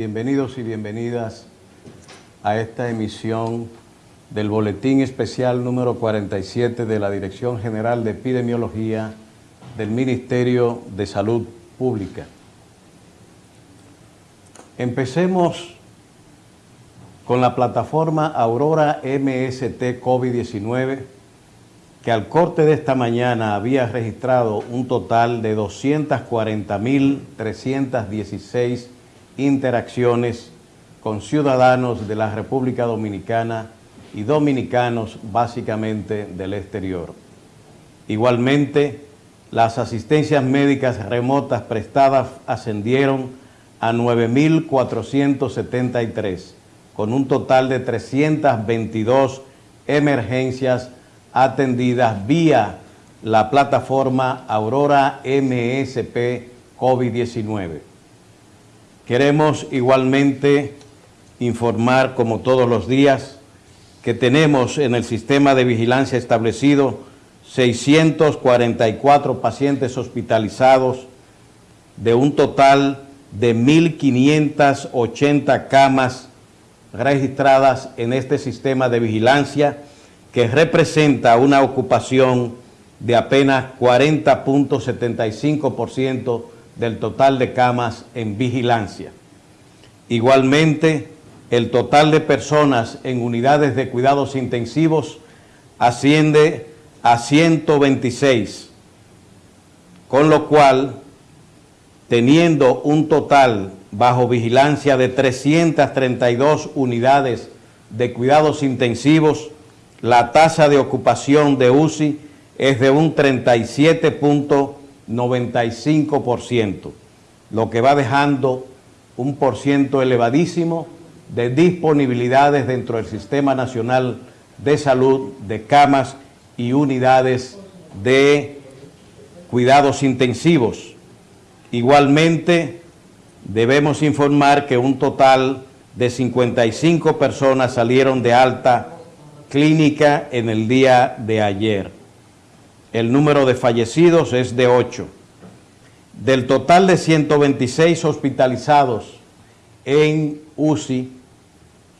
Bienvenidos y bienvenidas a esta emisión del Boletín Especial número 47 de la Dirección General de Epidemiología del Ministerio de Salud Pública. Empecemos con la plataforma Aurora MST COVID-19, que al corte de esta mañana había registrado un total de 240.316 interacciones con ciudadanos de la República Dominicana y dominicanos básicamente del exterior. Igualmente, las asistencias médicas remotas prestadas ascendieron a 9.473, con un total de 322 emergencias atendidas vía la plataforma Aurora MSP COVID-19. Queremos igualmente informar, como todos los días, que tenemos en el sistema de vigilancia establecido 644 pacientes hospitalizados de un total de 1.580 camas registradas en este sistema de vigilancia que representa una ocupación de apenas 40.75% del total de camas en vigilancia. Igualmente, el total de personas en unidades de cuidados intensivos asciende a 126, con lo cual, teniendo un total bajo vigilancia de 332 unidades de cuidados intensivos, la tasa de ocupación de UCI es de un 37.5%. 95%, lo que va dejando un por ciento elevadísimo de disponibilidades dentro del Sistema Nacional de Salud de camas y unidades de cuidados intensivos. Igualmente, debemos informar que un total de 55 personas salieron de alta clínica en el día de ayer el número de fallecidos es de 8. Del total de 126 hospitalizados en UCI,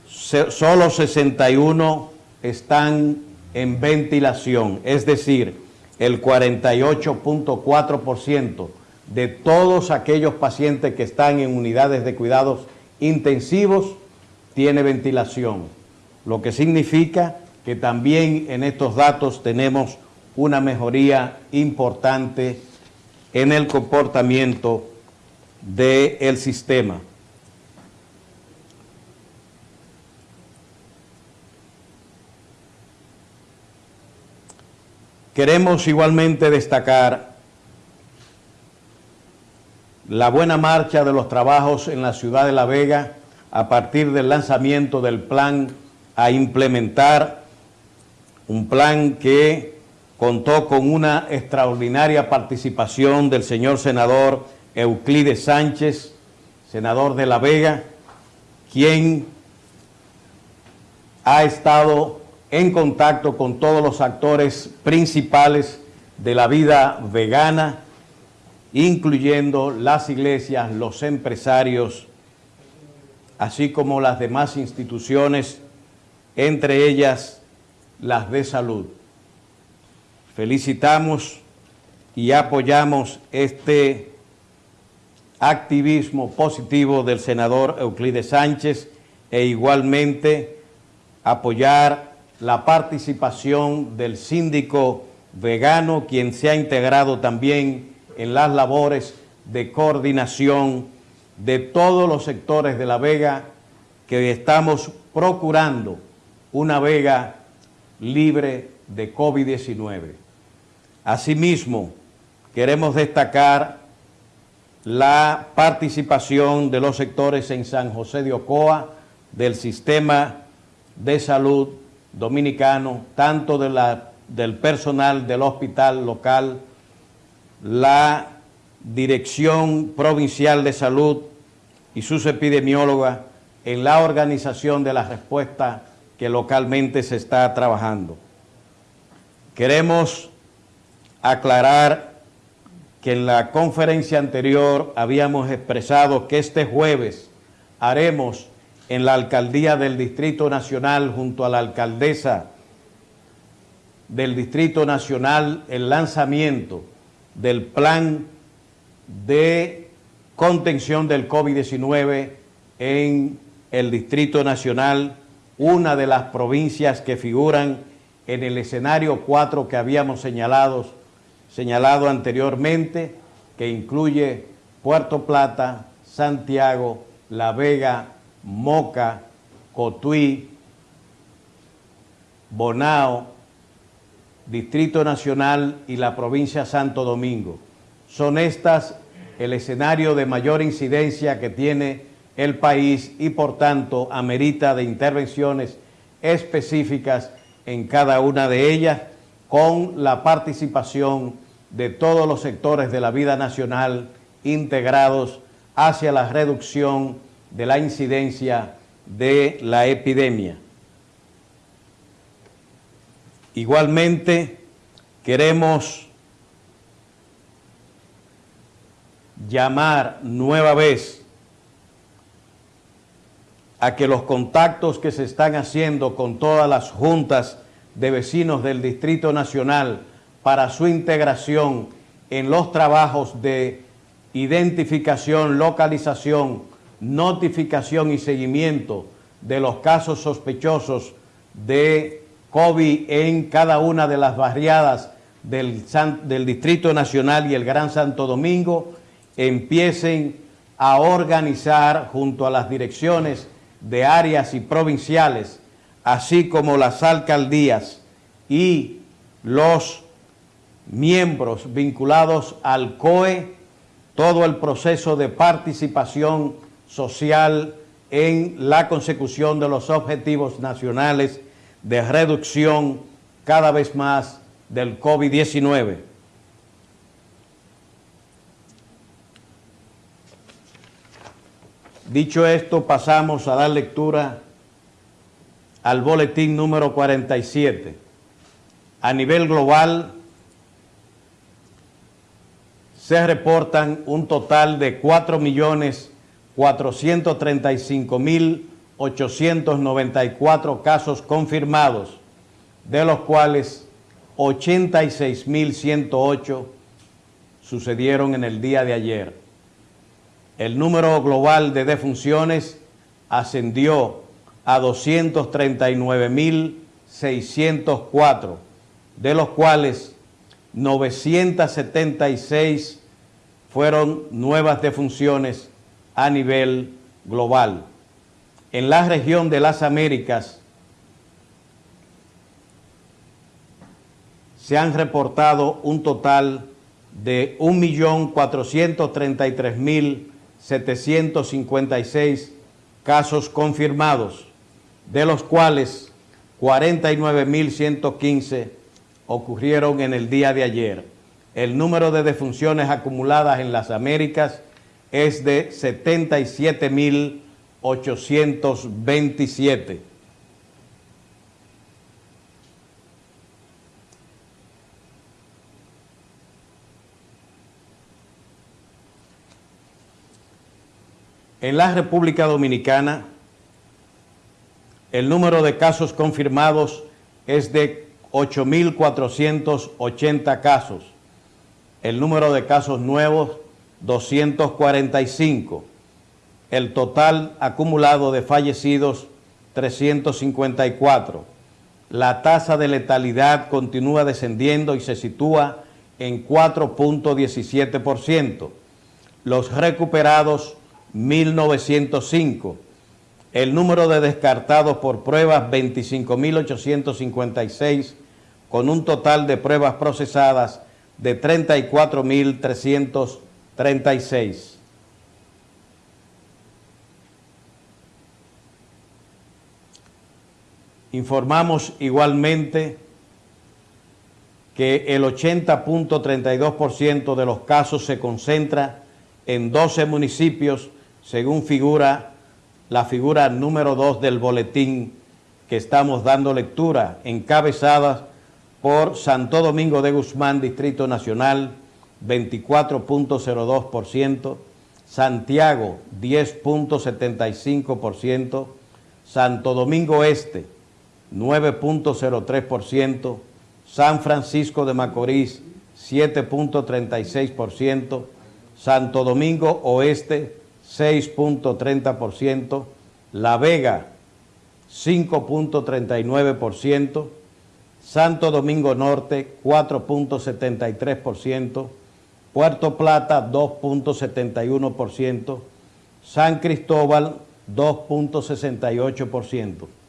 solo 61 están en ventilación, es decir, el 48.4% de todos aquellos pacientes que están en unidades de cuidados intensivos tiene ventilación, lo que significa que también en estos datos tenemos una mejoría importante en el comportamiento del sistema. Queremos igualmente destacar la buena marcha de los trabajos en la ciudad de La Vega a partir del lanzamiento del plan a implementar, un plan que contó con una extraordinaria participación del señor senador Euclides Sánchez, senador de La Vega, quien ha estado en contacto con todos los actores principales de la vida vegana, incluyendo las iglesias, los empresarios, así como las demás instituciones, entre ellas las de salud. Felicitamos y apoyamos este activismo positivo del senador Euclides Sánchez e igualmente apoyar la participación del síndico vegano, quien se ha integrado también en las labores de coordinación de todos los sectores de La Vega que estamos procurando una Vega libre de COVID-19. Asimismo, queremos destacar la participación de los sectores en San José de Ocoa, del sistema de salud dominicano, tanto de la, del personal del hospital local, la Dirección Provincial de Salud y sus epidemiólogas en la organización de la respuesta que localmente se está trabajando. Queremos aclarar que en la conferencia anterior habíamos expresado que este jueves haremos en la alcaldía del Distrito Nacional junto a la alcaldesa del Distrito Nacional el lanzamiento del plan de contención del COVID-19 en el Distrito Nacional, una de las provincias que figuran en el escenario 4 que habíamos señalado, señalado anteriormente, que incluye Puerto Plata, Santiago, La Vega, Moca, Cotuí, Bonao, Distrito Nacional y la provincia Santo Domingo. Son estas el escenario de mayor incidencia que tiene el país y por tanto amerita de intervenciones específicas en cada una de ellas con la participación de todos los sectores de la vida nacional integrados hacia la reducción de la incidencia de la epidemia. Igualmente, queremos llamar nueva vez a que los contactos que se están haciendo con todas las juntas de vecinos del Distrito Nacional para su integración en los trabajos de identificación, localización, notificación y seguimiento de los casos sospechosos de COVID en cada una de las barriadas del, del Distrito Nacional y el Gran Santo Domingo, empiecen a organizar junto a las direcciones de áreas y provinciales, así como las alcaldías y los miembros vinculados al COE, todo el proceso de participación social en la consecución de los objetivos nacionales de reducción cada vez más del COVID-19. Dicho esto, pasamos a dar lectura al boletín número 47. A nivel global, se reportan un total de 4.435.894 casos confirmados, de los cuales 86.108 sucedieron en el día de ayer. El número global de defunciones ascendió a 239.604, de los cuales 976 fueron nuevas defunciones a nivel global. En la región de las Américas se han reportado un total de 1.433.756 casos confirmados, de los cuales 49.115 ocurrieron en el día de ayer el número de defunciones acumuladas en las Américas es de 77.827. En la República Dominicana, el número de casos confirmados es de 8.480 casos el número de casos nuevos 245, el total acumulado de fallecidos 354. La tasa de letalidad continúa descendiendo y se sitúa en 4.17%. Los recuperados 1.905. El número de descartados por pruebas 25.856 con un total de pruebas procesadas de 34.336. Informamos igualmente que el 80.32% de los casos se concentra en 12 municipios, según figura la figura número 2 del boletín que estamos dando lectura, encabezadas por Santo Domingo de Guzmán, Distrito Nacional, 24.02%, Santiago 10.75%, Santo Domingo Este 9.03%, San Francisco de Macorís 7.36%, Santo Domingo Oeste 6.30%, La Vega 5.39%, Santo Domingo Norte 4.73%, Puerto Plata 2.71%, San Cristóbal 2.68%.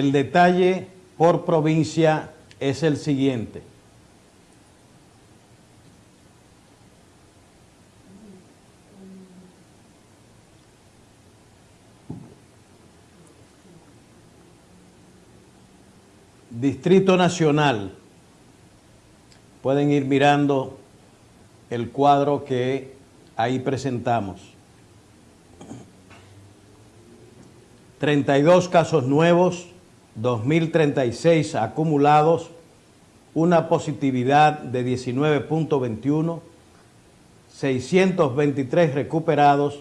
El detalle por provincia es el siguiente. Distrito Nacional. Pueden ir mirando el cuadro que ahí presentamos. 32 casos nuevos, 2.036 acumulados, una positividad de 19.21, 623 recuperados,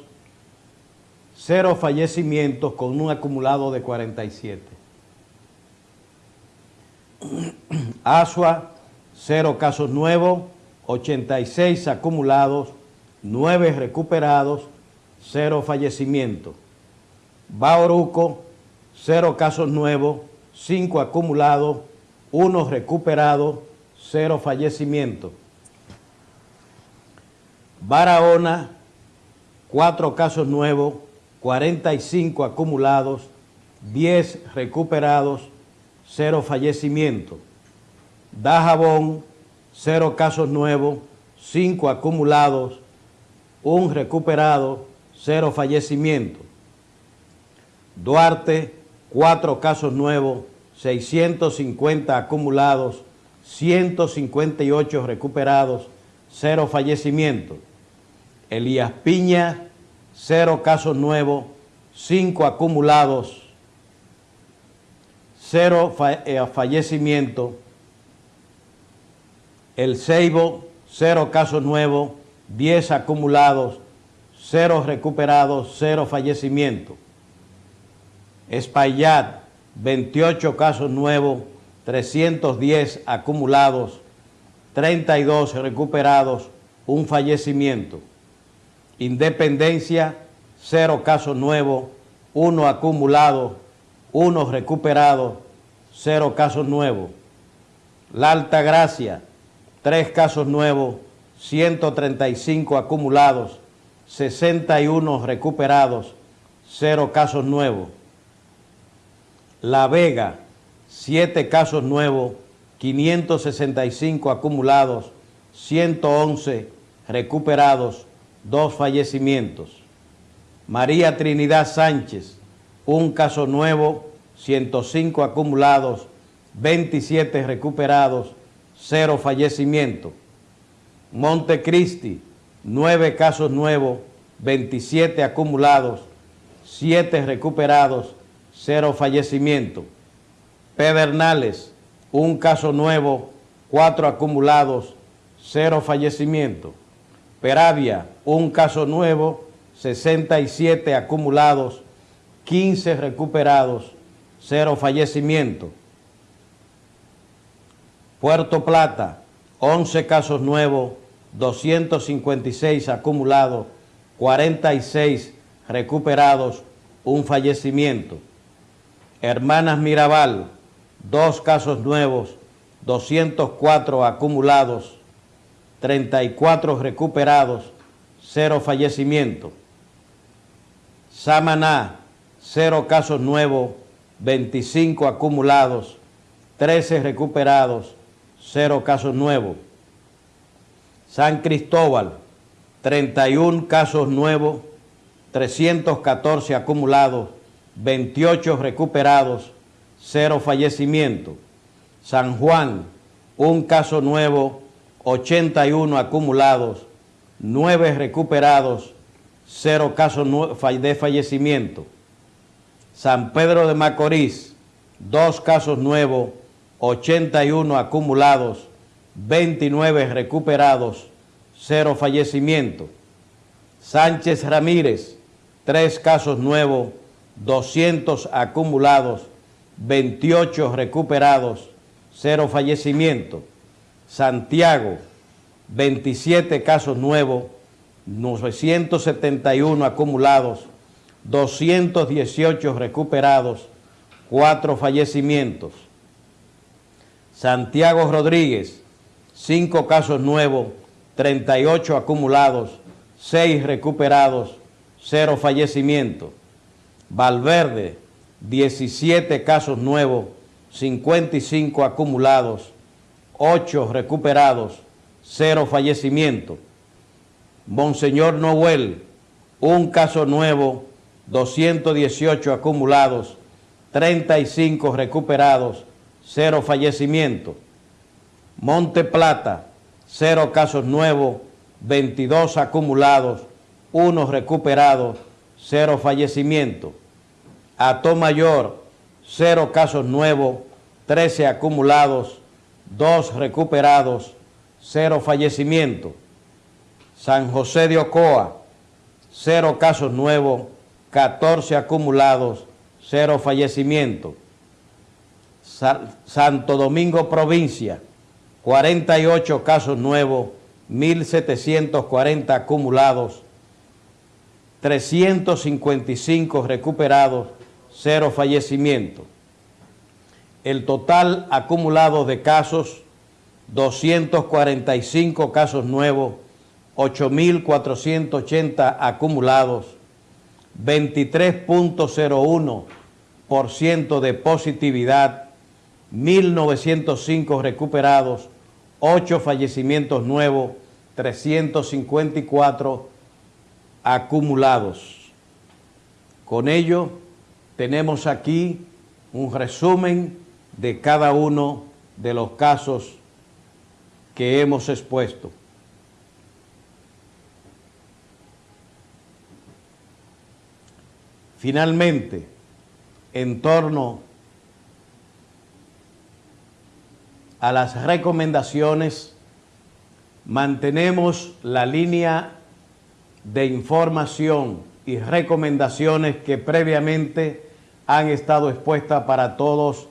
cero fallecimientos con un acumulado de 47. Asua, cero casos nuevos, 86 acumulados, 9 recuperados, cero fallecimientos. Bauruco, cero casos nuevos, cinco acumulados, uno recuperado, cero fallecimientos. Barahona, cuatro casos nuevos, 45 acumulados, 10 recuperados, cero fallecimientos. Dajabón, cero casos nuevos, cinco acumulados, un recuperado, cero fallecimientos. Duarte, cuatro casos nuevos, 650 acumulados, 158 recuperados, cero fallecimientos. Elías Piña, cero casos nuevos, cinco acumulados, cero eh, fallecimientos. El Ceibo, cero casos nuevos, 10 acumulados, cero recuperados, cero fallecimientos. Espaillat, 28 casos nuevos, 310 acumulados, 32 recuperados, un fallecimiento. Independencia, 0 casos nuevos, 1 acumulado, 1 recuperado, 0 casos nuevos. La Altagracia, 3 casos nuevos, 135 acumulados, 61 recuperados, 0 casos nuevos. La Vega, 7 casos nuevos, 565 acumulados, 111 recuperados, 2 fallecimientos. María Trinidad Sánchez, un caso nuevo, 105 acumulados, 27 recuperados, 0 fallecimientos. Montecristi, 9 casos nuevos, 27 acumulados, 7 recuperados, cero fallecimientos. Pedernales, un caso nuevo, cuatro acumulados, cero fallecimientos. Peravia, un caso nuevo, 67 acumulados, 15 recuperados, cero fallecimientos. Puerto Plata, 11 casos nuevos, 256 acumulados, 46 recuperados, un fallecimiento. Hermanas Mirabal, dos casos nuevos, 204 acumulados, 34 recuperados, cero fallecimiento. Samaná, cero casos nuevos, 25 acumulados, 13 recuperados, cero casos nuevos. San Cristóbal, 31 casos nuevos, 314 acumulados, 28 recuperados, 0 fallecimientos. San Juan, un caso nuevo, 81 acumulados, 9 recuperados, 0 casos de fallecimiento. San Pedro de Macorís, 2 casos nuevos, 81 acumulados, 29 recuperados, 0 fallecimiento. Sánchez Ramírez, 3 casos nuevos, 200 acumulados, 28 recuperados, 0 fallecimiento. Santiago, 27 casos nuevos, 971 acumulados, 218 recuperados, 4 fallecimientos. Santiago Rodríguez, 5 casos nuevos, 38 acumulados, 6 recuperados, 0 fallecimientos. Valverde, 17 casos nuevos, 55 acumulados, 8 recuperados, 0 fallecimientos. Monseñor Noel, un caso nuevo, 218 acumulados, 35 recuperados, 0 fallecimientos. Monte Plata, 0 casos nuevos, 22 acumulados, 1 recuperados, 0 fallecimientos. Mayor, 0 casos nuevos, 13 acumulados, 2 recuperados, 0 fallecimientos. San José de Ocoa, 0 casos nuevos, 14 acumulados, 0 fallecimientos. Santo Domingo Provincia, 48 casos nuevos, 1.740 acumulados, 355 recuperados, cero fallecimientos. El total acumulado de casos, 245 casos nuevos, 8.480 acumulados, 23.01% de positividad, 1.905 recuperados, 8 fallecimientos nuevos, 354 acumulados. Con ello, tenemos aquí un resumen de cada uno de los casos que hemos expuesto. Finalmente, en torno a las recomendaciones, mantenemos la línea de información y recomendaciones que previamente han estado expuestas para todos,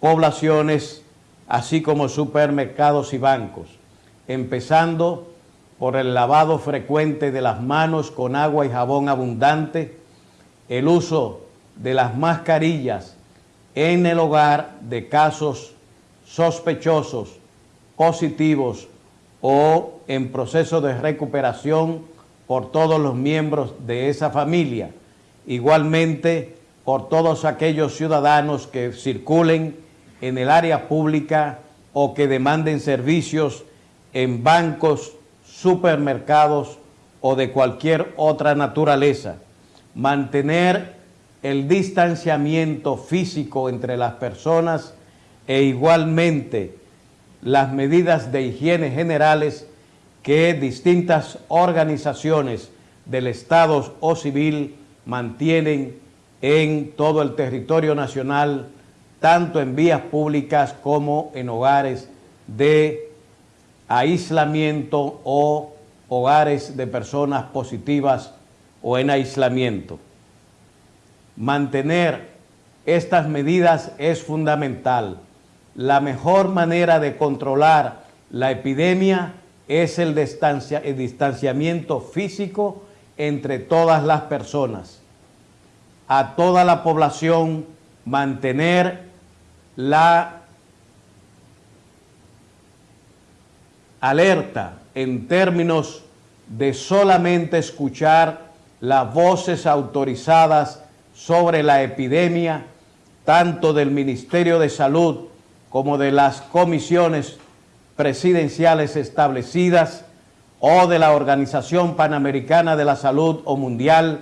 poblaciones, así como supermercados y bancos, empezando por el lavado frecuente de las manos con agua y jabón abundante, el uso de las mascarillas en el hogar de casos sospechosos, positivos o en proceso de recuperación por todos los miembros de esa familia. Igualmente, por todos aquellos ciudadanos que circulen en el área pública o que demanden servicios en bancos, supermercados o de cualquier otra naturaleza. Mantener el distanciamiento físico entre las personas e igualmente las medidas de higiene generales que distintas organizaciones del Estado o civil mantienen en todo el territorio nacional, tanto en vías públicas como en hogares de aislamiento o hogares de personas positivas o en aislamiento. Mantener estas medidas es fundamental. La mejor manera de controlar la epidemia es el, distanciamiento físico entre todas las personas. A toda la población mantener la alerta en términos de solamente escuchar las voces autorizadas sobre la epidemia, tanto del Ministerio de Salud como de las comisiones presidenciales establecidas o de la Organización Panamericana de la Salud o Mundial,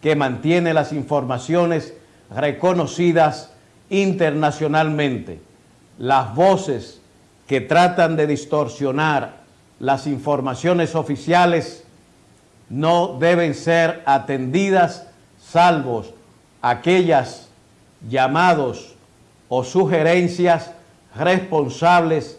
que mantiene las informaciones reconocidas internacionalmente. Las voces que tratan de distorsionar las informaciones oficiales no deben ser atendidas salvo aquellas llamados o sugerencias responsables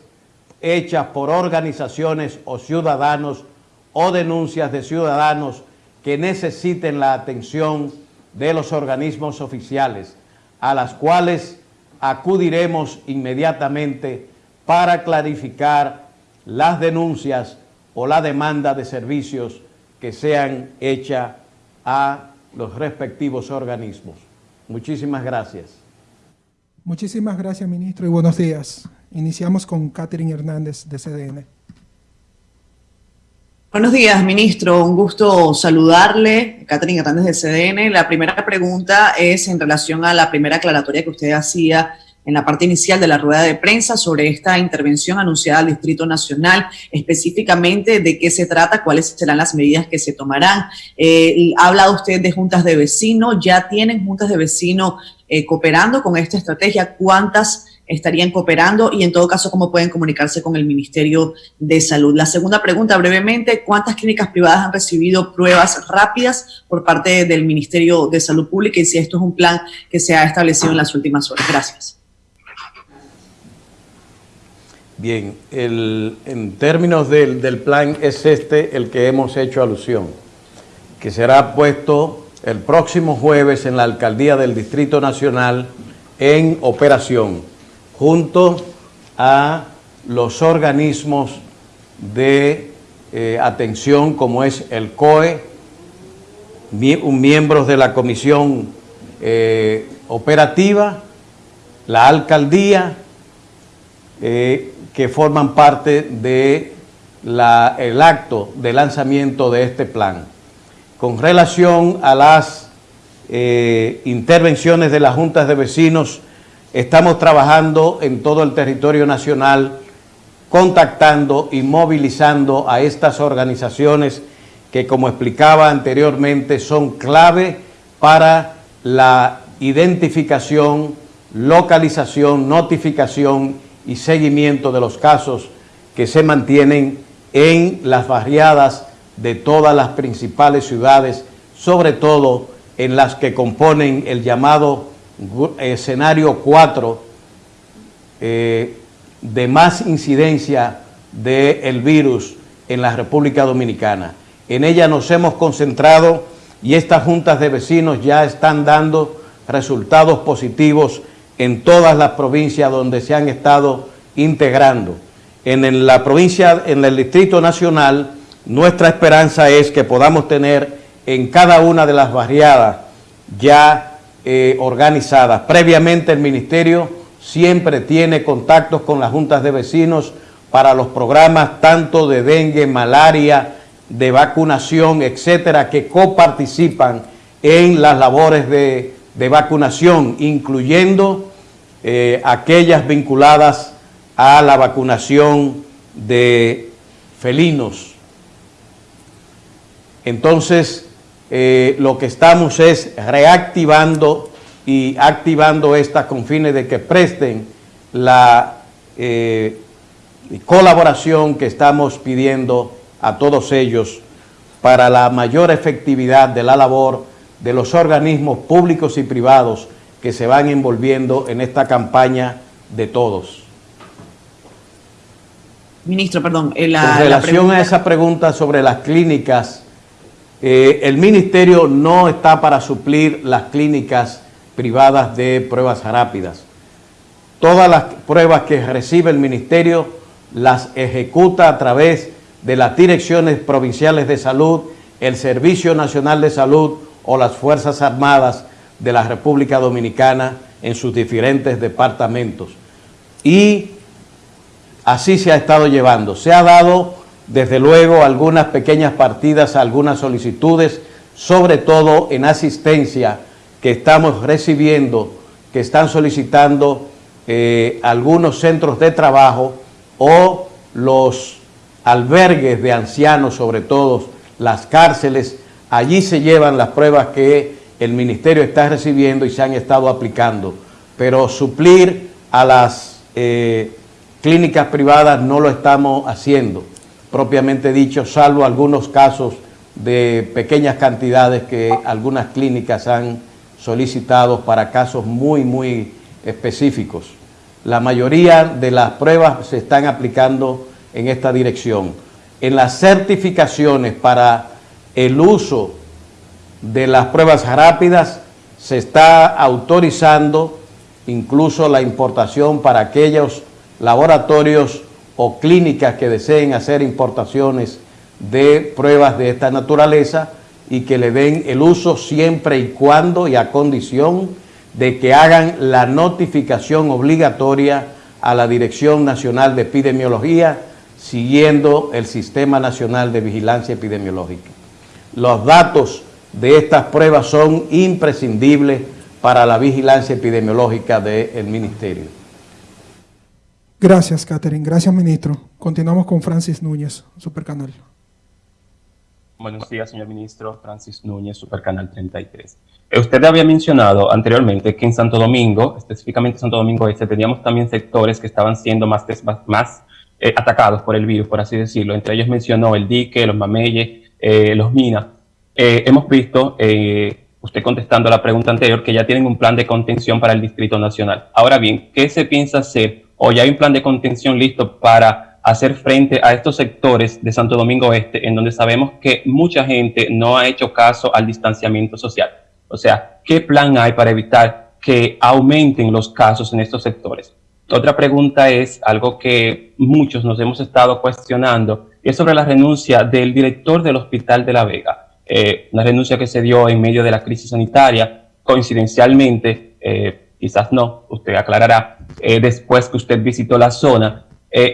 hechas por organizaciones o ciudadanos o denuncias de ciudadanos que necesiten la atención de los organismos oficiales, a las cuales acudiremos inmediatamente para clarificar las denuncias o la demanda de servicios que sean hechas a los respectivos organismos. Muchísimas gracias. Muchísimas gracias, ministro, y buenos días. Iniciamos con Catherine Hernández, de CDN. Buenos días, ministro. Un gusto saludarle. Catherine Hernández, de CDN. La primera pregunta es en relación a la primera aclaratoria que usted hacía en la parte inicial de la rueda de prensa sobre esta intervención anunciada al Distrito Nacional, específicamente de qué se trata, cuáles serán las medidas que se tomarán. Eh, ha hablado usted de juntas de vecinos, ya tienen juntas de vecinos eh, cooperando con esta estrategia, cuántas estarían cooperando y en todo caso cómo pueden comunicarse con el Ministerio de Salud. La segunda pregunta brevemente, ¿cuántas clínicas privadas han recibido pruebas rápidas por parte del Ministerio de Salud Pública y si esto es un plan que se ha establecido en las últimas horas? Gracias. Bien, en términos del, del, plan es este el que hemos hecho alusión, que será puesto el próximo jueves en la Alcaldía del Distrito Nacional en operación, junto a los organismos de eh, atención como es el COE, miembros de la Comisión eh, Operativa, la Alcaldía, eh, que forman parte del el acto de lanzamiento de este plan. Con relación a las intervenciones de las juntas de vecinos, estamos trabajando en todo el territorio nacional, contactando y movilizando a estas organizaciones que, como explicaba anteriormente, son clave para la identificación, localización, notificación y seguimiento de los casos que se mantienen en las barriadas de todas las principales ciudades, sobre todo en las que componen el llamado escenario 4 eh, de más incidencia del virus en la República Dominicana. En ella nos hemos concentrado y estas juntas de vecinos ya están dando resultados positivos en todas las provincias donde se han estado integrando. En la provincia, en el Distrito Nacional, nuestra esperanza es que podamos tener en cada una de las barriadas ya eh, organizadas. Previamente el Ministerio siempre tiene contactos con las juntas de vecinos para los programas tanto de dengue, malaria, de vacunación, etcétera, que coparticipan en las labores de, de vacunación, incluyendo eh, aquellas vinculadas a la vacunación de felinos. Entonces, eh, lo que estamos es reactivando y activando estas con fines de que presten la eh, colaboración que estamos pidiendo a todos ellos para la mayor efectividad de la labor de los organismos públicos y privados que se van envolviendo en esta campaña de todos. Ministro, perdón. En relación a esa pregunta sobre las clínicas, eh, el Ministerio no está para suplir las clínicas privadas de pruebas rápidas. Todas las pruebas que recibe el Ministerio las ejecuta a través de las direcciones provinciales de salud, el Servicio Nacional de Salud o las Fuerzas Armadas de la República Dominicana en sus diferentes departamentos. Y así se ha estado llevando. Se ha dado, desde luego, algunas pequeñas partidas, algunas solicitudes, sobre todo en asistencia que estamos recibiendo, que están solicitando eh, algunos centros de trabajo o los albergues de ancianos, sobre todo las cárceles, allí se llevan las pruebas que el ministerio está recibiendo y se han estado aplicando, pero suplir a las eh, clínicas privadas no lo estamos haciendo, propiamente dicho, salvo algunos casos de pequeñas cantidades que algunas clínicas han solicitado para casos muy, muy específicos. La mayoría de las pruebas se están aplicando en esta dirección. En las certificaciones para el uso de las pruebas rápidas se está autorizando incluso la importación para aquellos laboratorios o clínicas que deseen hacer importaciones de pruebas de esta naturaleza y que le den el uso siempre y cuando y a condición de que hagan la notificación obligatoria a la Dirección Nacional de Epidemiología siguiendo el Sistema Nacional de Vigilancia Epidemiológica. Los datos de estas pruebas son imprescindibles para la vigilancia epidemiológica del Ministerio. Gracias, Catherine. Gracias, ministro. Continuamos con Francis Núñez, Supercanal. Buenos días, señor ministro. Francis Núñez, Supercanal 33. Eh, usted había mencionado anteriormente que en Santo Domingo, específicamente Santo Domingo Este, teníamos también sectores que estaban siendo más, eh, atacados por el virus, por así decirlo. Entre ellos mencionó el dique, los mameyes, eh, los minas. hemos visto usted contestando a la pregunta anterior, que ya tienen un plan de contención para el Distrito Nacional. Ahora bien, ¿qué se piensa hacer? ¿O ya hay un plan de contención listo para hacer frente a estos sectores de Santo Domingo Este, en donde sabemos que mucha gente no ha hecho caso al distanciamiento social? O sea, ¿qué plan hay para evitar que aumenten los casos en estos sectores? Otra pregunta es algo que muchos nos hemos estado cuestionando, y es sobre la renuncia del director del Hospital de La Vega. Eh, una renuncia que se dio en medio de la crisis sanitaria, coincidencialmente, eh, quizás no, usted aclarará, eh, después que usted visitó la zona,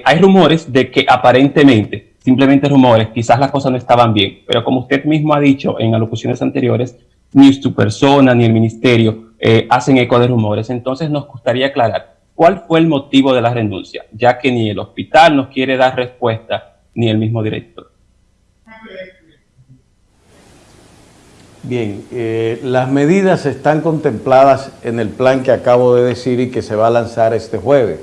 hay rumores de que aparentemente, simplemente rumores, quizás las cosas no estaban bien, pero como usted mismo ha dicho en alocuciones anteriores, ni su persona ni el ministerio hacen eco de rumores, entonces nos gustaría aclarar cuál fue el motivo de la renuncia, ya que ni el hospital nos quiere dar respuesta, ni el mismo director. Bien, eh, las medidas están contempladas en el plan que acabo de decir y que se va a lanzar este jueves.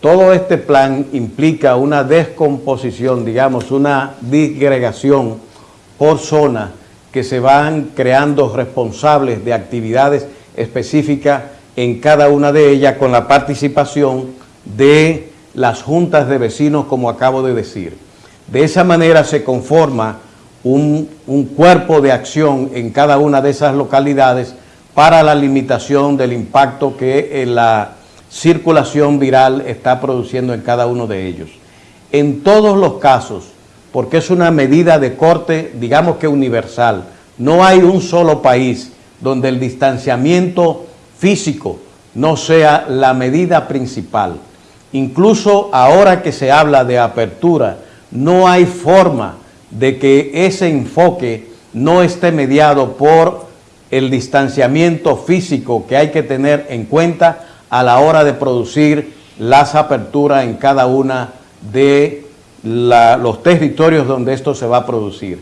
Todo este plan implica una descomposición, digamos, una disgregación por zona que se van creando responsables de actividades específicas en cada una de ellas con la participación de las juntas de vecinos, como acabo de decir. De esa manera se conforma un, cuerpo de acción en cada una de esas localidades para la limitación del impacto que eh, la circulación viral está produciendo en cada uno de ellos. En todos los casos, porque es una medida de corte, digamos que universal, no hay un solo país donde el distanciamiento físico no sea la medida principal. Incluso ahora que se habla de apertura, no hay forma de que ese enfoque no esté mediado por el distanciamiento físico que hay que tener en cuenta a la hora de producir las aperturas en cada una de los territorios donde esto se va a producir.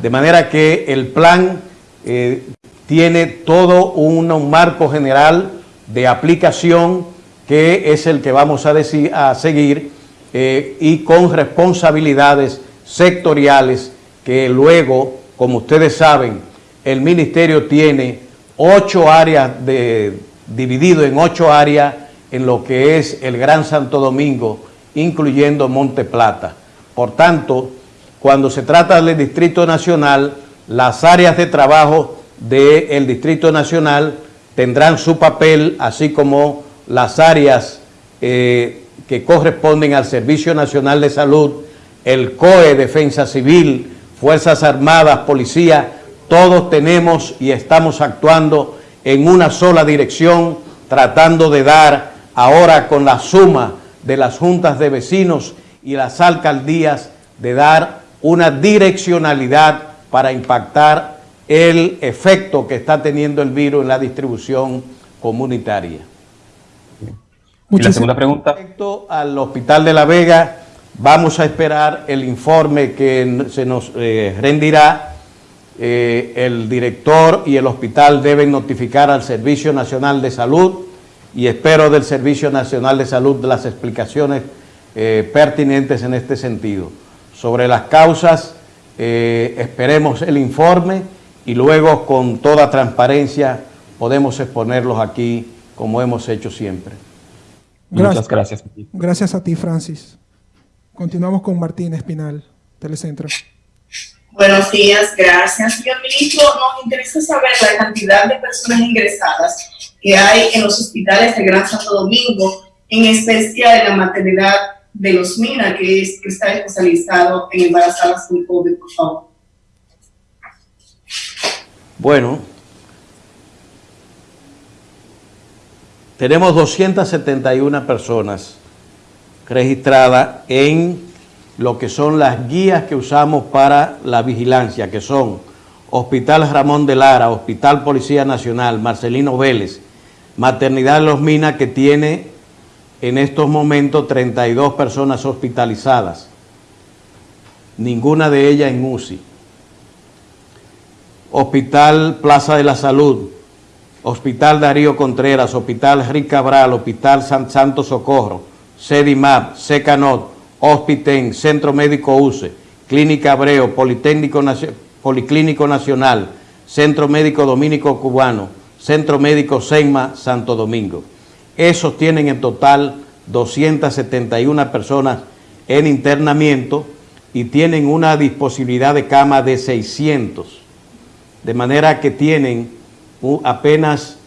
De manera que el plan eh, tiene todo un, marco general de aplicación que es el que vamos a, decir, a seguir eh, y con responsabilidades sectoriales que luego, como ustedes saben, el ministerio tiene ocho áreas de, dividido en ocho áreas en lo que es el Gran Santo Domingo, incluyendo Monte Plata. Por tanto, cuando se trata del Distrito Nacional, las áreas de trabajo del Distrito Nacional tendrán su papel, así como las áreas eh, que corresponden al Servicio Nacional de Salud, el COE, Defensa Civil, Fuerzas Armadas, Policía, todos tenemos y estamos actuando en una sola dirección, tratando de dar ahora con la suma de las juntas de vecinos y las alcaldías, de dar una direccionalidad para impactar el efecto que está teniendo el virus en la distribución comunitaria. Y la segunda pregunta. Respecto al Hospital de La Vega, Vamos a esperar el informe que se nos eh, rendirá. Eh, el director y el hospital deben notificar al Servicio Nacional de Salud y espero del Servicio Nacional de Salud las explicaciones eh, pertinentes en este sentido. Sobre las causas, eh, esperemos el informe y luego con toda transparencia podemos exponerlos aquí como hemos hecho siempre. Muchas gracias. Gracias a ti, Francis. Continuamos con Martín Espinal, Telecentro. Buenos días, gracias. Señor ministro, nos interesa saber la cantidad de personas ingresadas que hay en los hospitales de Gran Santo Domingo, en especial en la maternidad de los MINA, que, es, que está especializado en embarazadas con COVID, por favor. Bueno, tenemos 271 personas registradas en lo que son las guías que usamos para la vigilancia, que son Hospital Ramón de Lara, Hospital Policía Nacional, Marcelino Vélez, Maternidad los Minas, que tiene en estos momentos 32 personas hospitalizadas, ninguna de ellas en UCI. Hospital Plaza de la Salud, Hospital Darío Contreras, Hospital Rick Cabral, Hospital San Santo Socorro, CEDIMAP, SECANOT, Hospiten, Centro Médico UCE, Clínica Abreu, Politécnico Policlínico Nacional, Centro Médico Dominico Cubano, Centro Médico SEMA Santo Domingo. Esos tienen en total 271 personas en internamiento y tienen una disponibilidad de cama de 600, de manera que tienen apenas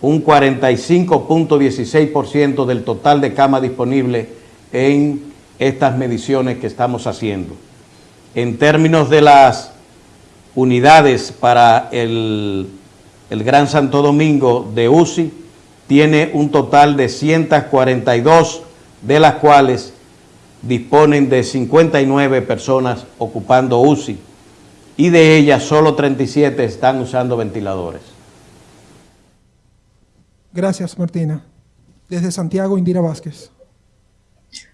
un 45.16% del total de cama disponible en estas mediciones que estamos haciendo. En términos de las unidades para el, Gran Santo Domingo de UCI, tiene un total de 142, de las cuales disponen de 59 personas ocupando UCI y de ellas solo 37 están usando ventiladores. Gracias, Martina. Desde Santiago, Indira Vázquez.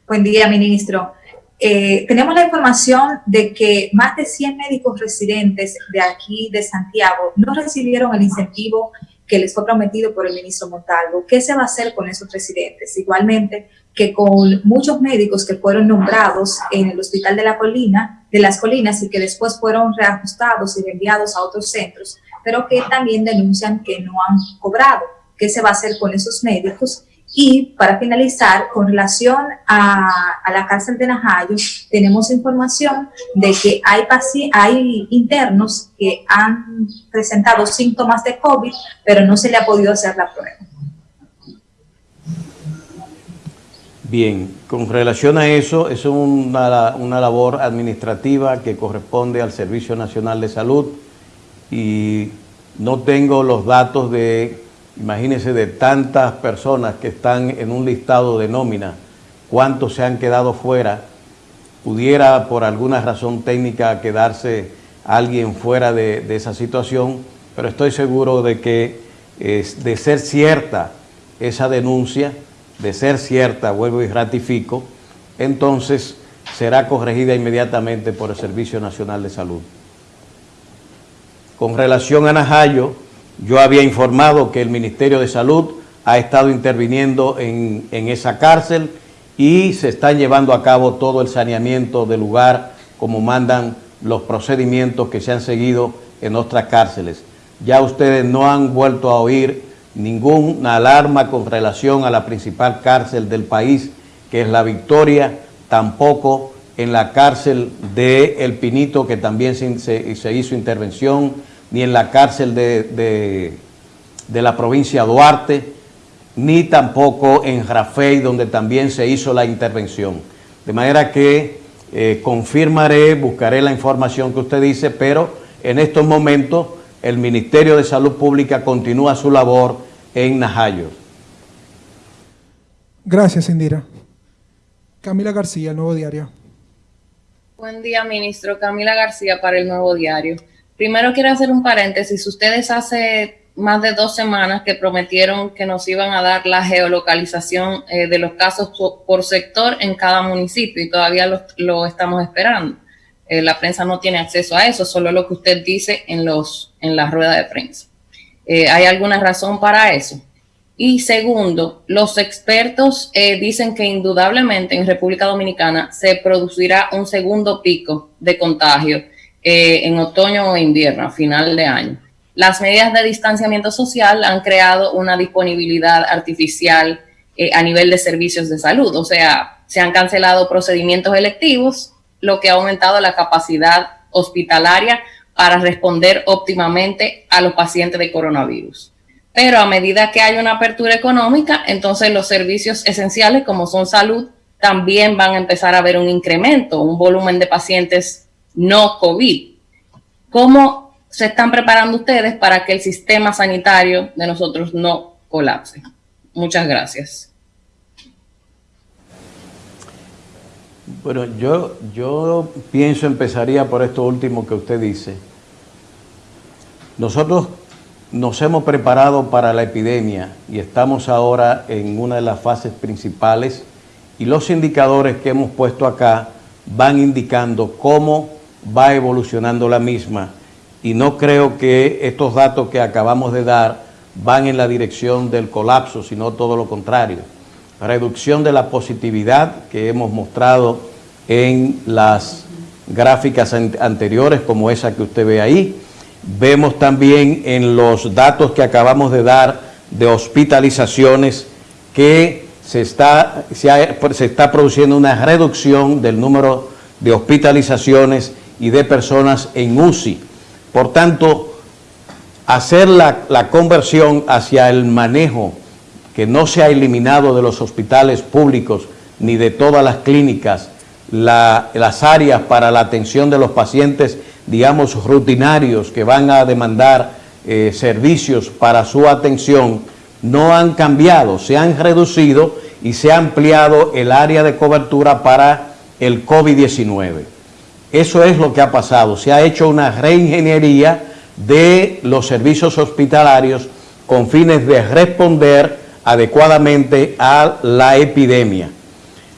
Buen día, ministro. Eh, tenemos la información de que más de 100 médicos residentes de aquí de Santiago no recibieron el incentivo que les fue prometido por el ministro Montalvo. ¿Qué se va a hacer con esos residentes? Igualmente que con muchos médicos que fueron nombrados en el Hospital de la Colina, de las Colinas y que después fueron reajustados y enviados a otros centros, pero que también denuncian que no han cobrado. ¿Qué se va a hacer con esos médicos? Y para finalizar, con relación a, la cárcel de Najayo, tenemos información de que hay, hay internos que han presentado síntomas de COVID, pero no se le ha podido hacer la prueba. Bien, con relación a eso, es una, una labor administrativa que corresponde al Servicio Nacional de Salud y no tengo los datos de Imagínense de tantas personas que están en un listado de nómina, cuántos se han quedado fuera. Pudiera por alguna razón técnica quedarse alguien fuera de, esa situación, pero estoy seguro de que es, de ser cierta esa denuncia, de ser cierta, vuelvo y ratifico, entonces será corregida inmediatamente por el Servicio Nacional de Salud. Con relación a Najayo, yo había informado que el Ministerio de Salud ha estado interviniendo en, esa cárcel y se está llevando a cabo todo el saneamiento del lugar como mandan los procedimientos que se han seguido en otras cárceles. Ya ustedes no han vuelto a oír ninguna alarma con relación a la principal cárcel del país, que es La Victoria, tampoco en la cárcel de El Pinito, que también se, se hizo intervención, ni en la cárcel de, la provincia Duarte, ni tampoco en Rafey, donde también se hizo la intervención. De manera que eh, confirmaré, buscaré la información que usted dice, pero en estos momentos el Ministerio de Salud Pública continúa su labor en Najayo. Gracias, Indira. Camila García, El Nuevo Diario. Buen día, ministro. Camila García para El Nuevo Diario. Primero quiero hacer un paréntesis. Ustedes hace más de dos semanas que prometieron que nos iban a dar la geolocalización eh, de los casos por, sector en cada municipio y todavía lo, estamos esperando. Eh, la prensa no tiene acceso a eso, solo lo que usted dice en, los, en la rueda de prensa. Eh, ¿Hay alguna razón para eso? Y segundo, los expertos dicen que indudablemente en República Dominicana se producirá un segundo pico de contagio eh, en otoño o invierno, a final de año. Las medidas de distanciamiento social han creado una disponibilidad artificial eh, a nivel de servicios de salud, o sea, se han cancelado procedimientos electivos, lo que ha aumentado la capacidad hospitalaria para responder óptimamente a los pacientes de coronavirus. Pero a medida que hay una apertura económica, entonces los servicios esenciales como son salud también van a empezar a ver un incremento, un volumen de pacientes no COVID. ¿Cómo se están preparando ustedes para que el sistema sanitario de nosotros no colapse? Muchas gracias. Bueno, yo, yo pienso, empezaría por esto último que usted dice. Nosotros nos hemos preparado para la epidemia y estamos ahora en una de las fases principales y los indicadores que hemos puesto acá van indicando cómo va evolucionando la misma y no creo que estos datos que acabamos de dar van en la dirección del colapso, sino todo lo contrario. Reducción de la positividad que hemos mostrado en las gráficas anteriores, como esa que usted ve ahí. Vemos también en los datos que acabamos de dar de hospitalizaciones que se está, se, está produciendo una reducción del número de hospitalizaciones y de personas en UCI. Por tanto, hacer la, conversión hacia el manejo que no se ha eliminado de los hospitales públicos ni de todas las clínicas, las áreas para la atención de los pacientes, digamos, rutinarios que van a demandar eh, servicios para su atención, no han cambiado, se han reducido y se ha ampliado el área de cobertura para el COVID-19. Eso es lo que ha pasado. Se ha hecho una reingeniería de los servicios hospitalarios con fines de responder adecuadamente a la epidemia.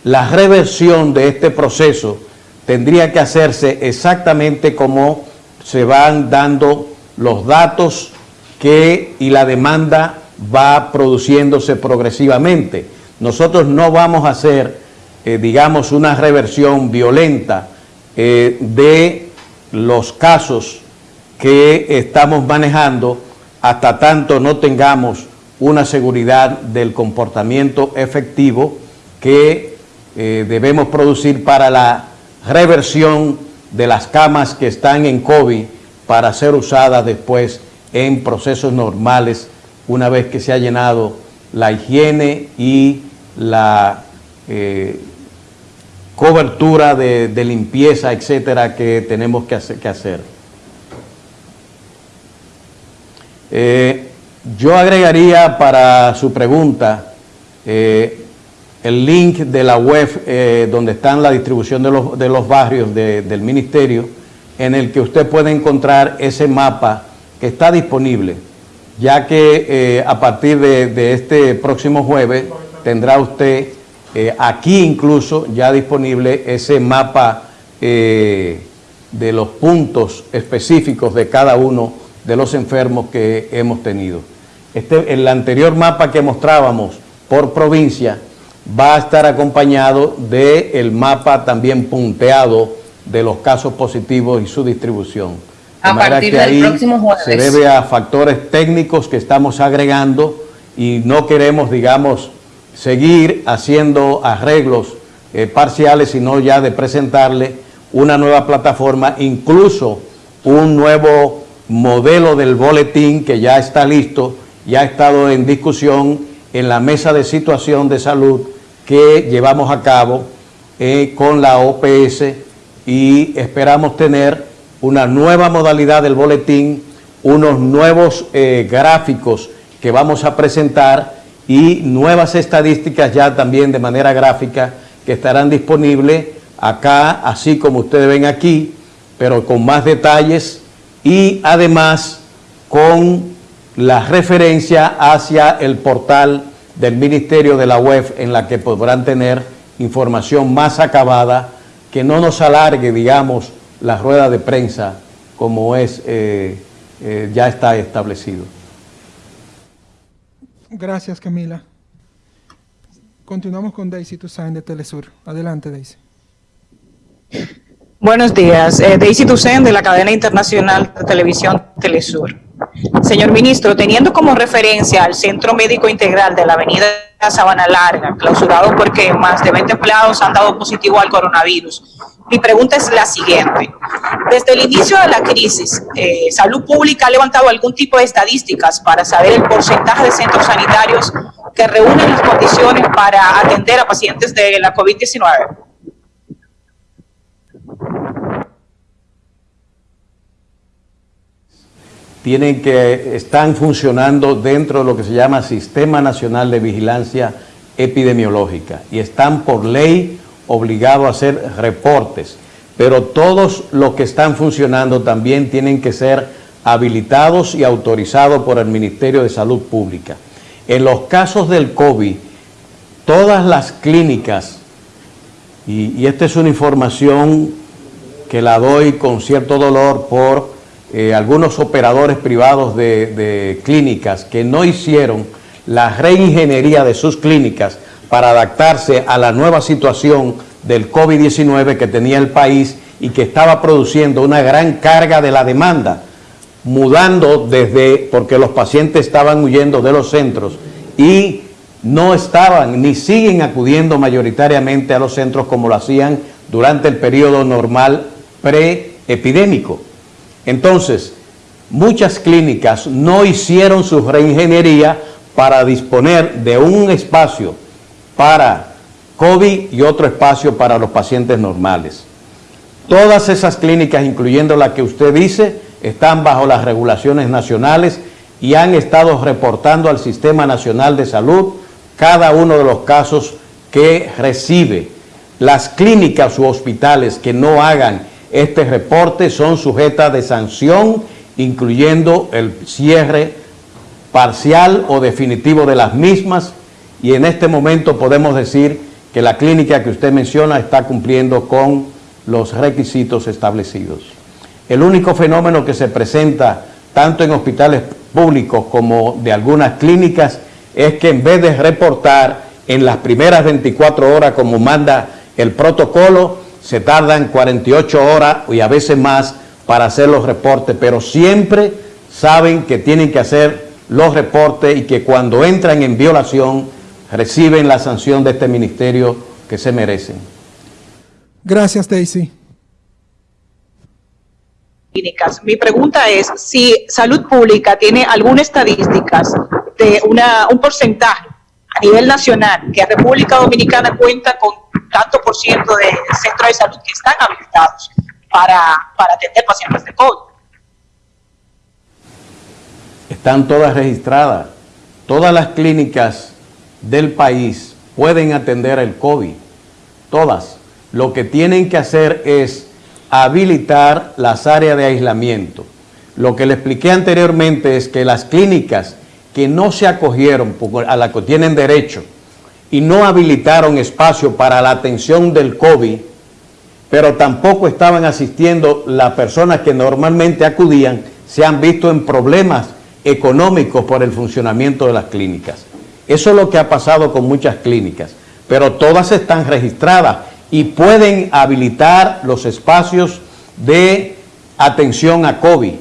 La reversión de este proceso tendría que hacerse exactamente como se van dando los datos que y la demanda va produciéndose progresivamente. Nosotros no vamos a hacer, eh, digamos, una reversión violenta eh, de los casos que estamos manejando hasta tanto no tengamos una seguridad del comportamiento efectivo que eh, debemos producir para la reversión de las camas que están en COVID para ser usadas después en procesos normales una vez que se ha llenado la higiene y la eh, cobertura de, limpieza, etcétera, que tenemos que hacer. Eh, yo agregaría para su pregunta eh, el link de la web eh, donde está la distribución de los, de los barrios del ministerio, en el que usted puede encontrar ese mapa que está disponible, ya que a partir de, de, este próximo jueves tendrá usted eh, aquí incluso ya disponible ese mapa eh, de los puntos específicos de cada uno de los enfermos que hemos tenido. Este, el anterior mapa que mostrábamos por provincia va a estar acompañado del mapa también punteado de los casos positivos y su distribución. a partir del próximo jueves. Se debe a factores técnicos que estamos agregando y no queremos, digamos, seguir haciendo arreglos eh, parciales, sino ya de presentarle una nueva plataforma, incluso un nuevo modelo del boletín que ya está listo, ya ha estado en discusión en la mesa de situación de salud que llevamos a cabo eh, con la OPS y esperamos tener una nueva modalidad del boletín, unos nuevos eh, gráficos que vamos a presentar y nuevas estadísticas ya también de manera gráfica que estarán disponibles acá, así como ustedes ven aquí, pero con más detalles y además con la referencia hacia el portal del Ministerio de la Web en la que podrán tener información más acabada que no nos alargue, digamos, la rueda de prensa como es, eh, eh, ya está establecido. Gracias, Camila. Continuamos con Daisy Toussaint de Telesur. Adelante, Daisy. Buenos días. Eh, Daisy Tucen de la cadena internacional de televisión Telesur. Señor ministro, teniendo como referencia al Centro Médico Integral de la Avenida Sabana Larga, clausurado porque más de 20 empleados han dado positivo al coronavirus, mi pregunta es la siguiente. Desde el inicio de la crisis, eh, ¿Salud Pública ha levantado algún tipo de estadísticas para saber el porcentaje de centros sanitarios que reúnen las condiciones para atender a pacientes de la COVID-19? tienen que, están funcionando dentro de lo que se llama Sistema Nacional de Vigilancia Epidemiológica y están por ley obligados a hacer reportes, pero todos los que están funcionando también tienen que ser habilitados y autorizados por el Ministerio de Salud Pública. En los casos del COVID, todas las clínicas, y, y esta es una información que la doy con cierto dolor por eh, algunos operadores privados de, clínicas que no hicieron la reingeniería de sus clínicas para adaptarse a la nueva situación del COVID-19 que tenía el país y que estaba produciendo una gran carga de la demanda, mudando desde, porque los pacientes estaban huyendo de los centros y no estaban ni siguen acudiendo mayoritariamente a los centros como lo hacían durante el periodo normal pre-epidémico. Entonces, muchas clínicas no hicieron su reingeniería para disponer de un espacio para COVID y otro espacio para los pacientes normales. Todas esas clínicas, incluyendo la que usted dice, están bajo las regulaciones nacionales y han estado reportando al Sistema Nacional de Salud cada uno de los casos que recibe. Las clínicas u hospitales que no hagan este reporte son sujetas de sanción, incluyendo el cierre parcial o definitivo de las mismas y en este momento podemos decir que la clínica que usted menciona está cumpliendo con los requisitos establecidos. El único fenómeno que se presenta tanto en hospitales públicos como de algunas clínicas es que en vez de reportar en las primeras 24 horas como manda el protocolo, se tardan 48 horas y a veces más para hacer los reportes, pero siempre saben que tienen que hacer los reportes y que cuando entran en violación reciben la sanción de este ministerio que se merecen. Gracias, Daisy. Mi pregunta es si Salud Pública tiene algunas estadísticas de una, un porcentaje a nivel nacional que República Dominicana cuenta con tanto por ciento de centros de salud que están habilitados para, para atender pacientes de COVID. Están todas registradas. Todas las clínicas del país pueden atender el COVID. Todas. Lo que tienen que hacer es habilitar las áreas de aislamiento. Lo que le expliqué anteriormente es que las clínicas que no se acogieron, a la que tienen derecho, y no habilitaron espacio para la atención del COVID, pero tampoco estaban asistiendo las personas que normalmente acudían, se han visto en problemas económicos por el funcionamiento de las clínicas. Eso es lo que ha pasado con muchas clínicas, pero todas están registradas y pueden habilitar los espacios de atención a COVID.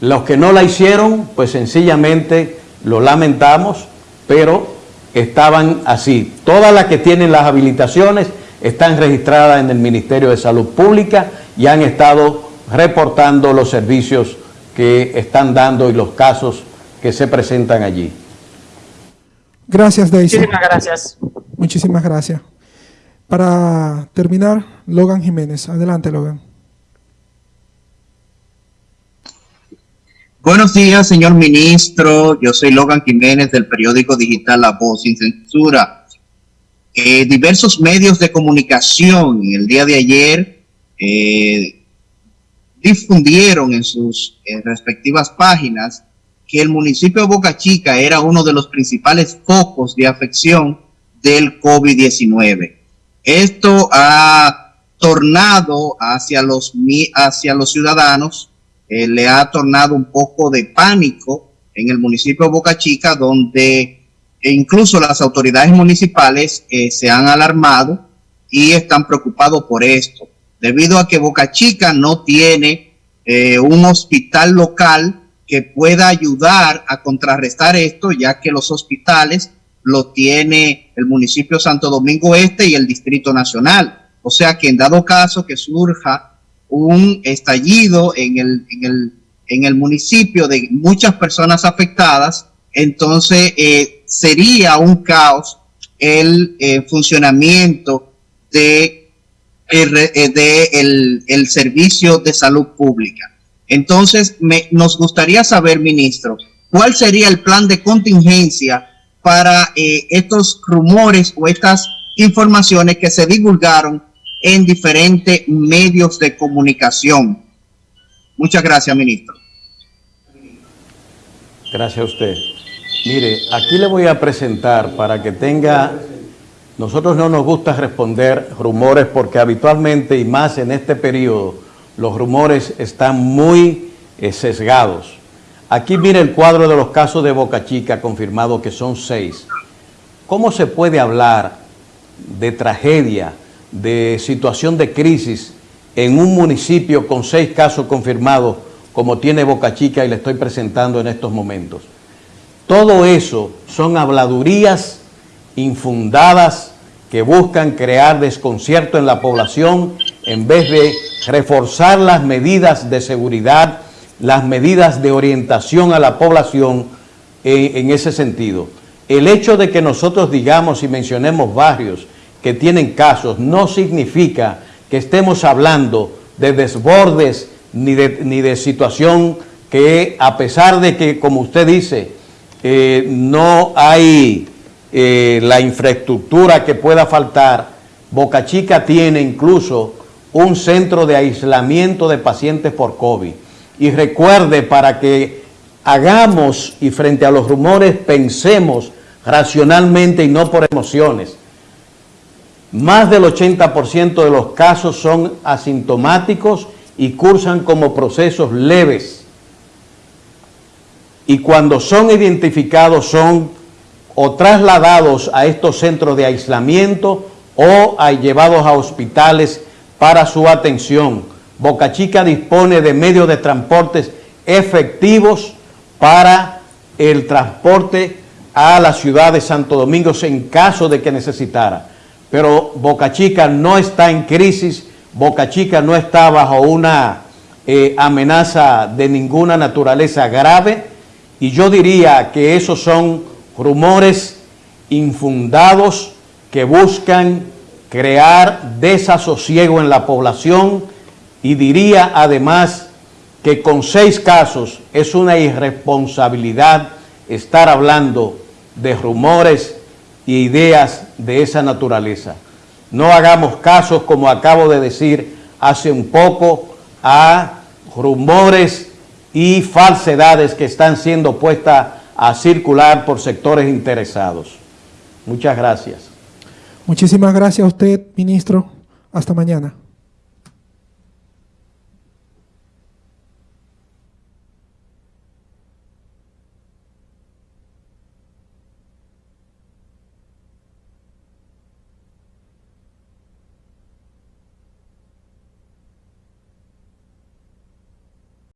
Los que no la hicieron, pues sencillamente lo lamentamos, pero estaban así. Todas las que tienen las habilitaciones están registradas en el Ministerio de Salud Pública y han estado reportando los servicios que están dando y los casos que se presentan allí. Gracias, Daisy. Muchísimas gracias. Muchísimas gracias. Para terminar, Logan Jiménez. Adelante, Logan. Buenos días, señor ministro. Yo soy Logan Jiménez del periódico digital La Voz sin Censura. Eh, diversos medios de comunicación el día de ayer eh, difundieron en sus respectivas páginas que el municipio de Boca Chica era uno de los principales focos de afección del COVID-19. Esto ha tornado hacia los, hacia los ciudadanos eh, le ha tornado un poco de pánico en el municipio de Boca Chica, donde incluso las autoridades municipales eh, se han alarmado y están preocupados por esto. debido a que Boca Chica no tiene eh, un hospital local que pueda ayudar a contrarrestar esto, ya que los hospitales lo tiene el municipio Santo Domingo Este y el Distrito Nacional. O sea que en dado caso que surja un estallido en el, en el, en el municipio de muchas personas afectadas, entonces eh, sería un caos el eh, funcionamiento de, eh, de el, el, servicio de salud pública. Entonces, nos gustaría saber, ministro, cuál sería el plan de contingencia para eh, estos rumores o estas informaciones que se divulgaron en diferentes medios de comunicación. Muchas gracias, ministro. Gracias a usted. Mire, aquí le voy a presentar para que tenga... Nosotros no nos gusta responder rumores porque habitualmente y más en este periodo los rumores están muy eh, sesgados. Aquí mire el cuadro de los casos de Boca Chica confirmado que son seis. ¿Cómo se puede hablar de tragedia, de situación de crisis en un municipio con seis casos confirmados como tiene Boca Chica y le estoy presentando en estos momentos? Todo eso son habladurías infundadas que buscan crear desconcierto en la población en vez de reforzar las medidas de seguridad, las medidas de orientación a la población en, en, ese sentido. El hecho de que nosotros digamos y mencionemos barrios que tienen casos no significa que estemos hablando de desbordes ni de, ni de situación que a pesar de que, como usted dice, eh, no hay eh, la infraestructura que pueda faltar, Boca Chica tiene incluso un centro de aislamiento de pacientes por COVID. Y recuerde, para que hagamos y frente a los rumores pensemos racionalmente y no por emociones, más del 80% de los casos son asintomáticos y cursan como procesos leves y cuando son identificados son o trasladados a estos centros de aislamiento o llevados a hospitales para su atención. Boca Chica dispone de medios de transportes efectivos para el transporte a la ciudad de Santo Domingo en caso de que necesitara. Pero Boca Chica no está en crisis, Boca Chica no está bajo una eh, amenaza de ninguna naturaleza grave, y yo diría que esos son rumores infundados que buscan crear desasosiego en la población y diría además que con seis casos es una irresponsabilidad estar hablando de rumores e ideas de esa naturaleza. No hagamos casos, como acabo de decir hace un poco, a rumores y falsedades que están siendo puestas a circular por sectores interesados. Muchas gracias. Muchísimas gracias a usted, ministro. Hasta mañana.